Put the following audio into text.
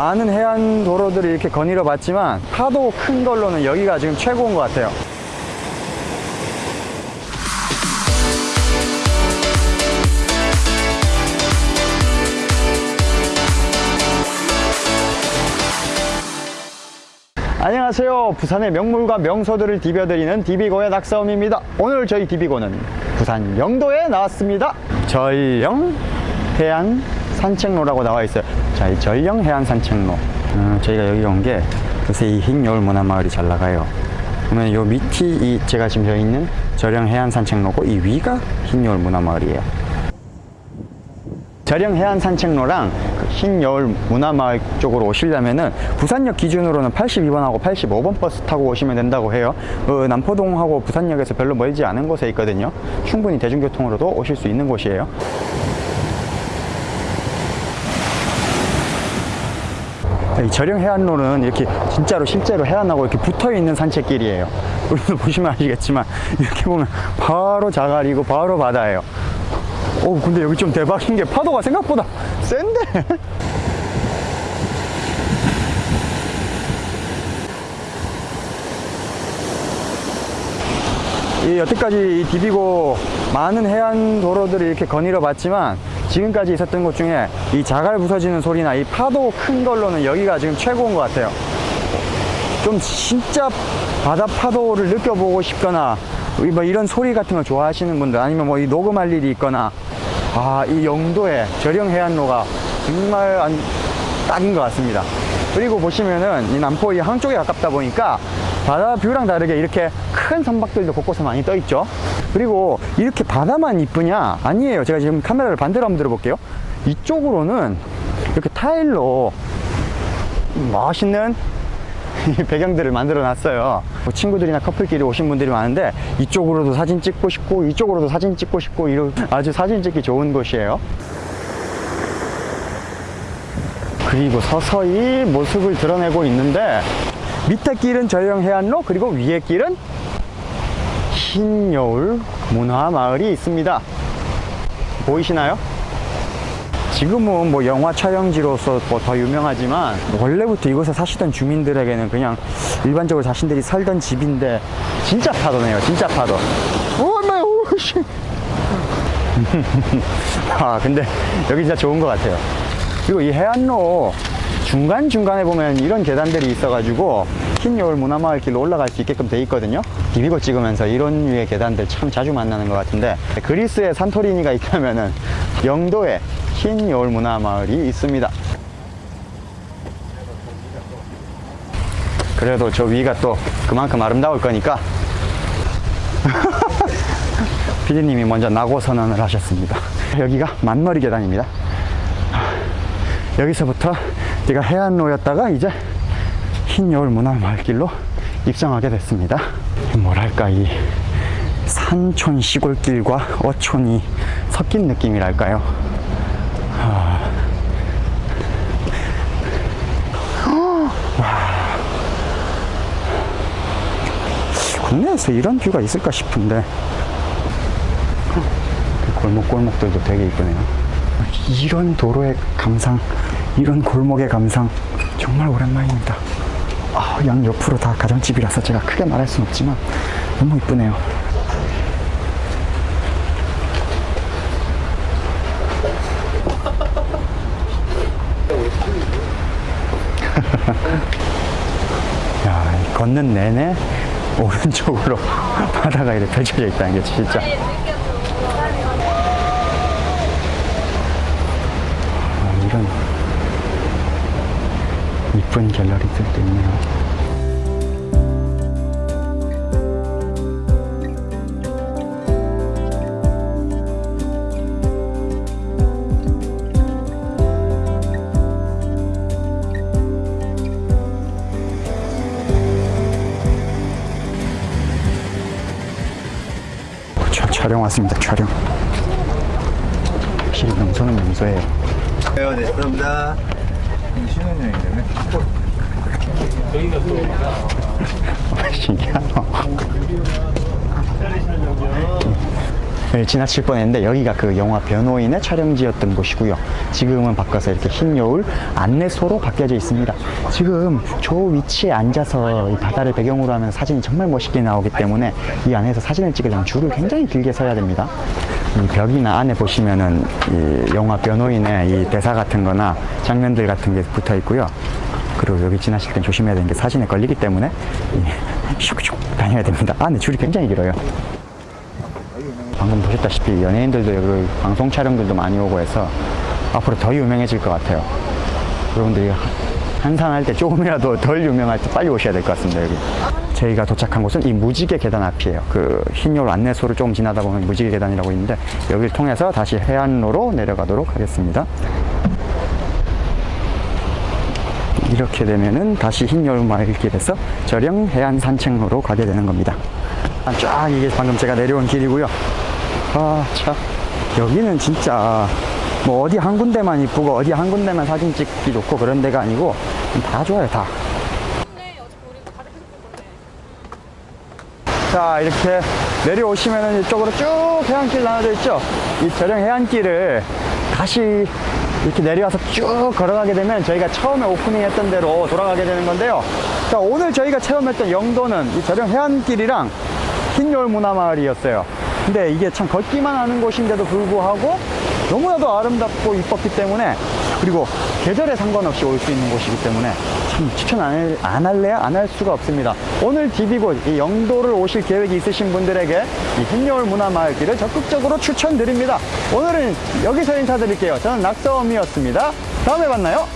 많은 해안 도로들을 이렇게 거닐어 봤지만 파도 큰 걸로는 여기가 지금 최고인 것 같아요. 안녕하세요. 부산의 명물과 명소들을 디벼드리는 디비고의 낙사움입니다. 오늘 저희 디비고는 부산 영도에 나왔습니다. 저희영 해안 산책로라고 나와 있어요. 자, 이 저희영 해안 산책로. 음, 저희가 여기 온 게 요새 이 흰여울 문화마을이 잘 나가요. 그러면 요 밑이 이 제가 지금 저 있는 저령 해안 산책로고 이 위가 흰여울 문화마을이에요. 저령 해안 산책로랑 그 흰여울 문화마을 쪽으로 오시려면은 부산역 기준으로는 82번하고 85번 버스 타고 오시면 된다고 해요. 그 남포동하고 부산역에서 별로 멀지 않은 곳에 있거든요. 충분히 대중교통으로도 오실 수 있는 곳이에요. 저령 해안로는 이렇게 진짜로 실제로 해안하고 이렇게 붙어 있는 산책길이에요. 우리도 보시면 아시겠지만 이렇게 보면 바로 자갈이고 바로 바다예요. 오 근데 여기 좀 대박인 게 파도가 생각보다 센데 이 여태까지 이 디비고 많은 해안 도로들을 이렇게 거닐어 봤지만 지금까지 있었던 곳 중에 이 자갈 부서지는 소리나 이 파도 큰 걸로는 여기가 지금 최고인 것 같아요. 좀 진짜 바다 파도를 느껴보고 싶거나 뭐 이런 소리 같은 걸 좋아하시는 분들 아니면 뭐 이 녹음할 일이 있거나 아 이 영도의 저령 해안로가 정말 안- 딱인 것 같습니다. 그리고 보시면은 이 남포 이 한쪽에 가깝다 보니까 바다 뷰랑 다르게 이렇게 큰 선박들도 곳곳에 많이 떠 있죠 그리고 이렇게 바다만 이쁘냐? 아니에요. 제가 지금 카메라를 반대로 한번 들어볼게요. 이쪽으로는 이렇게 타일로 멋있는 이 배경들을 만들어 놨어요. 뭐 친구들이나 커플끼리 오신 분들이 많은데 이쪽으로도 사진 찍고 싶고 이쪽으로도 사진 찍고 싶고 이런 아주 사진 찍기 좋은 곳이에요. 그리고 서서히 모습을 드러내고 있는데 밑에 길은 저형 해안로 그리고 위에 길은 흰 여울 문화마을이 있습니다. 보이시나요? 지금은 뭐 영화 촬영지로서 뭐 더 유명하지만 원래부터 이곳에 사시던 주민들에게는 그냥 일반적으로 자신들이 살던 집인데 진짜 파도네요 진짜 파도. 오메 오씨. 아 근데 여기 진짜 좋은 것 같아요. 그리고 이 해안로 중간중간에 보면 이런 계단들이 있어가지고 흰여울 문화마을 길로 올라갈 수 있게끔 돼 있거든요. 디비고 찍으면서 이런 류의 계단들 참 자주 만나는 것 같은데 그리스에 산토리니가 있다면 은 영도에 흰여울 문화마을이 있습니다. 그래도 저 위가 또 그만큼 아름다울 거니까 피디님이 먼저 낙오 선언을 하셨습니다. 여기가 만머리 계단입니다. 여기서부터 내가 해안로였다가 이제 흰 여울 문화마을길로 입성하게 됐습니다 뭐랄까 이 산촌 시골길과 어촌이 섞인 느낌이랄까요 아. 와. 국내에서 이런 뷰가 있을까 싶은데 그 골목골목들도 되게 이쁘네요 이런 도로의 감상 이런 골목의 감상 정말 오랜만입니다. 아, 양 옆으로 다 가정집이라서 제가 크게 말할 순 없지만 너무 이쁘네요. 야, 이 걷는 내내 오른쪽으로 바다가 이렇게 펼쳐져 있다는 게 진짜. 아, 이런 이쁜 갤러리들도 있네요. 차- 촬영 왔습니다. 촬영. 확실히 명소는 명소예요. 네, 네, 감사합니다. 신혼여행이라면? 신기하다. 지나칠 뻔했는데 여기가 그 영화 변호인의 촬영지였던 곳이고요. 지금은 바꿔서 이렇게 흰 여울 안내소로 바뀌어져 있습니다. 지금 저 위치에 앉아서 이 바다를 배경으로 하면 사진이 정말 멋있게 나오기 때문에 이 안에서 사진을 찍으려면 줄을 굉장히 길게 서야 됩니다. 이 벽이나 안에 보시면은 이 영화 변호인의 이 대사 같은 거나 장면들 같은 게 붙어 있고요. 그리고 여기 지나실 땐 조심해야 되는 게 사진에 걸리기 때문에 이 슉슉 다녀야 됩니다. 안에 줄이 굉장히 길어요. 방금 보셨다시피 연예인들도 여기 방송 촬영들도 많이 오고 해서 앞으로 더 유명해질 것 같아요. 여러분들이 한산할 때 조금이라도 덜 유명할 때 빨리 오셔야 될 것 같습니다, 여기. 저희가 도착한 곳은 이 무지개 계단 앞이에요. 그 흰여울 안내소를 조금 지나다 보면 무지개 계단이라고 있는데 여기를 통해서 다시 해안로로 내려가도록 하겠습니다. 이렇게 되면은 다시 흰여울 마을길에서 저령 해안 산책로로 가게 되는 겁니다. 쫙 이게 방금 제가 내려온 길이고요. 아, 참. 여기는 진짜 뭐 어디 한 군데만 이쁘고 어디 한 군데만 사진 찍기 좋고 그런 데가 아니고 다 좋아요, 다. 자, 이렇게 내려오시면은 이쪽으로 쭉 해안길 나눠져 있죠? 이 저령 해안길을 다시 이렇게 내려와서 쭉 걸어가게 되면 저희가 처음에 오프닝 했던 대로 돌아가게 되는 건데요. 자, 오늘 저희가 체험했던 영도는 이 저령 해안길이랑 흰여울 문화마을이었어요. 근데 이게 참 걷기만 하는 곳인데도 불구하고 너무나도 아름답고 이뻤기 때문에 그리고 계절에 상관없이 올 수 있는 곳이기 때문에 참 추천 안, 할- 안 할래야 안 할 수가 없습니다. 오늘 디비곳 이 영도를 오실 계획이 있으신 분들에게 이 흰여울 문화마을길을 적극적으로 추천드립니다. 오늘은 여기서 인사드릴게요. 저는 낙서음이었습니다. 다음에 만나요.